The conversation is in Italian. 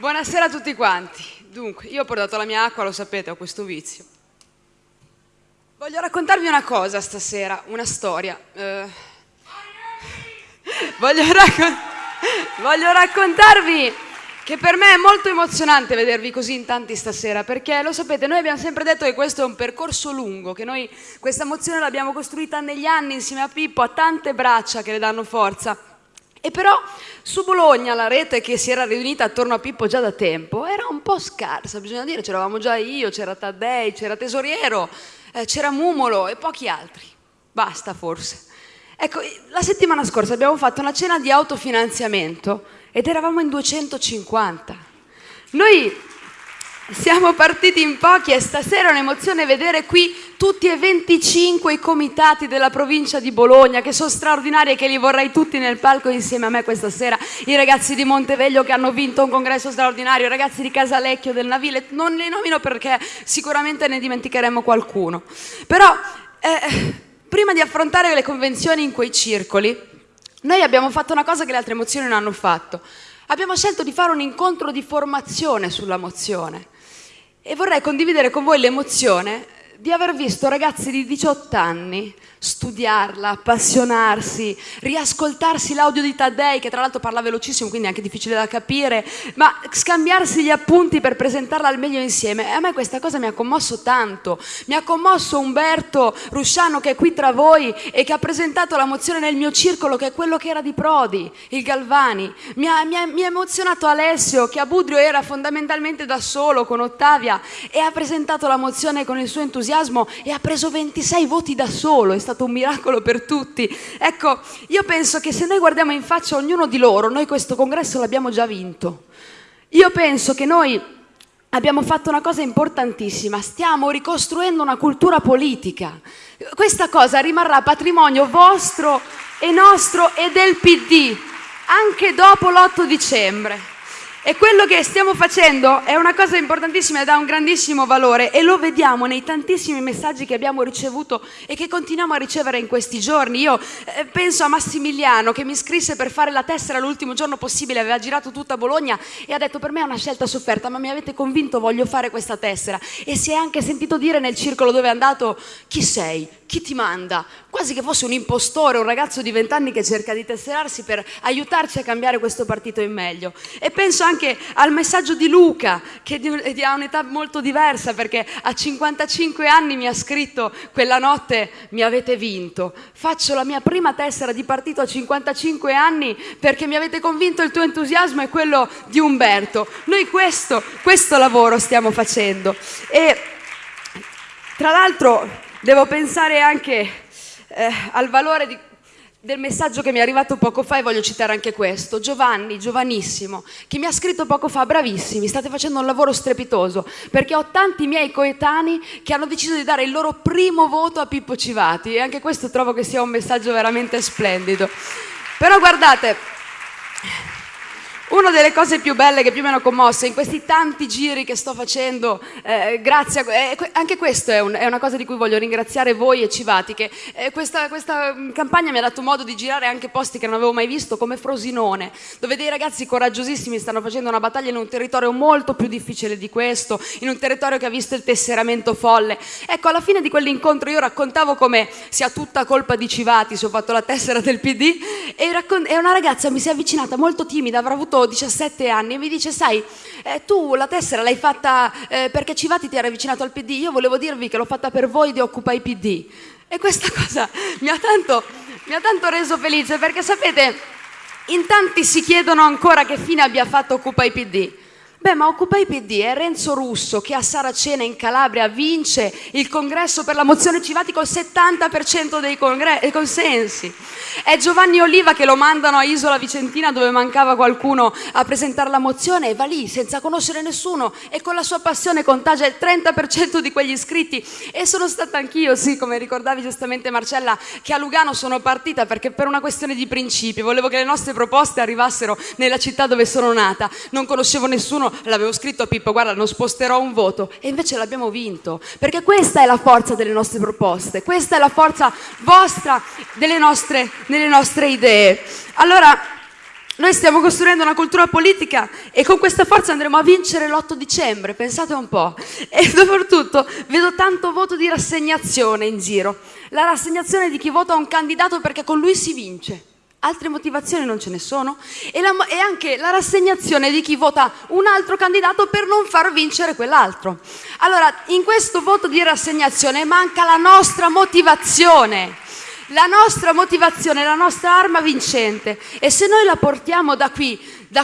Buonasera a tutti quanti. Dunque, io ho portato la mia acqua, lo sapete, ho questo vizio. Voglio raccontarvi una cosa stasera, una storia. Eh, voglio, raccon- voglio raccontarvi che per me è molto emozionante vedervi così in tanti stasera, perché lo sapete, noi abbiamo sempre detto che questo è un percorso lungo, che noi questa emozione l'abbiamo costruita negli anni insieme a Pippo, a tante braccia che le danno forza. E però su Bologna la rete che si era riunita attorno a Pippo già da tempo era un po' scarsa, bisogna dire, c'eravamo già io, c'era Taddei, c'era Tesoriero, eh, c'era Mumolo e pochi altri. Basta forse. Ecco, la settimana scorsa abbiamo fatto una cena di autofinanziamento ed eravamo in 250. Noi siamo partiti in pochi e stasera è un'emozione vedere qui tutti e 25 i comitati della provincia di Bologna che sono straordinari e che li vorrei tutti nel palco insieme a me questa sera. I ragazzi di Monteveglio che hanno vinto un congresso straordinario, i ragazzi di Casalecchio del Navile, non li nomino perché sicuramente ne dimenticheremo qualcuno. Però eh, prima di affrontare le convenzioni in quei circoli, noi abbiamo fatto una cosa che le altre mozioni non hanno fatto. Abbiamo scelto di fare un incontro di formazione sulla mozione e vorrei condividere con voi l'emozione di aver visto ragazzi di 18 anni studiarla, appassionarsi, riascoltarsi l'audio di Taddei, che tra l'altro parla velocissimo, quindi è anche difficile da capire, ma scambiarsi gli appunti per presentarla al meglio insieme. E a me questa cosa mi ha commosso tanto. Mi ha commosso Umberto Rusciano che è qui tra voi e che ha presentato la mozione nel mio circolo, che è quello che era di Prodi, il Galvani. Mi ha, mi ha, mi ha emozionato Alessio, che a Budrio era fondamentalmente da solo con Ottavia e ha presentato la mozione con il suo entusiasmo e ha preso 26 voti da solo stato un miracolo per tutti. Ecco, io penso che se noi guardiamo in faccia ognuno di loro, noi questo congresso l'abbiamo già vinto. Io penso che noi abbiamo fatto una cosa importantissima, stiamo ricostruendo una cultura politica. Questa cosa rimarrà patrimonio vostro e nostro e del PD, anche dopo l'8 dicembre. E quello che stiamo facendo è una cosa importantissima ed ha un grandissimo valore e lo vediamo nei tantissimi messaggi che abbiamo ricevuto e che continuiamo a ricevere in questi giorni. Io eh, penso a Massimiliano che mi scrisse per fare la tessera l'ultimo giorno possibile, aveva girato tutta Bologna e ha detto per me è una scelta sofferta, ma mi avete convinto, voglio fare questa tessera. E si è anche sentito dire nel circolo dove è andato chi sei, chi ti manda, quasi che fosse un impostore, un ragazzo di vent'anni che cerca di tesserarsi per aiutarci a cambiare questo partito in meglio. E penso anche anche al messaggio di Luca, che ha un'età molto diversa perché a 55 anni mi ha scritto quella notte mi avete vinto. Faccio la mia prima tessera di partito a 55 anni perché mi avete convinto il tuo entusiasmo è quello di Umberto. Noi questo, questo lavoro stiamo facendo. E tra l'altro devo pensare anche eh, al valore di del messaggio che mi è arrivato poco fa e voglio citare anche questo. Giovanni, giovanissimo, che mi ha scritto poco fa, bravissimi, state facendo un lavoro strepitoso, perché ho tanti miei coetanei che hanno deciso di dare il loro primo voto a Pippo Civati e anche questo trovo che sia un messaggio veramente splendido. Però guardate, una delle cose più belle che più mi hanno commosso in questi tanti giri che sto facendo, eh, grazie a, eh, anche questo è, un, è, una cosa di cui voglio ringraziare voi e Civati, che eh, questa, questa, mm, campagna mi ha dato modo di girare anche posti che non avevo mai visto, come Frosinone, dove dei ragazzi coraggiosissimi stanno facendo una battaglia in un territorio molto più difficile di questo, in un territorio che ha visto il tesseramento folle. Ecco, alla fine di quell'incontro io raccontavo come sia tutta colpa di Civati se ho fatto la tessera del PD e, e una ragazza mi si è avvicinata molto timida, avrà avuto 17 anni e mi dice sai eh, tu la tessera l'hai fatta eh, perché Civati ti era avvicinato al PD io volevo dirvi che l'ho fatta per voi di Occupy PD e questa cosa mi ha tanto, mi ha tanto reso felice perché sapete in tanti si chiedono ancora che fine abbia fatto Occupy PD Beh, ma Occupy PD è Renzo Russo che a Saracena in Calabria vince il congresso per la mozione Civati col 70% dei consensi. È Giovanni Oliva che lo mandano a Isola Vicentina dove mancava qualcuno a presentare la mozione e va lì senza conoscere nessuno e con la sua passione contagia il 30% di quegli iscritti. E sono stata anch'io, sì, come ricordavi giustamente Marcella, che a Lugano sono partita perché per una questione di principi volevo che le nostre proposte arrivassero nella città dove sono nata. Non conoscevo nessuno l'avevo scritto a Pippo, guarda, non sposterò un voto e invece l'abbiamo vinto, perché questa è la forza delle nostre proposte, questa è la forza vostra delle nostre, delle nostre idee. Allora, Noi stiamo costruendo una cultura politica e con questa forza andremo a vincere l'8 dicembre, pensate un po'. E soprattutto vedo tanto voto di rassegnazione in giro. La rassegnazione di chi vota un candidato perché con lui si vince. Altre motivazioni non ce ne sono. E, la, e anche la rassegnazione di chi vota un altro candidato per non far vincere quell'altro. Allora, in questo voto di rassegnazione manca la nostra motivazione la nostra motivazione, la nostra arma vincente. E se noi la portiamo da qui, da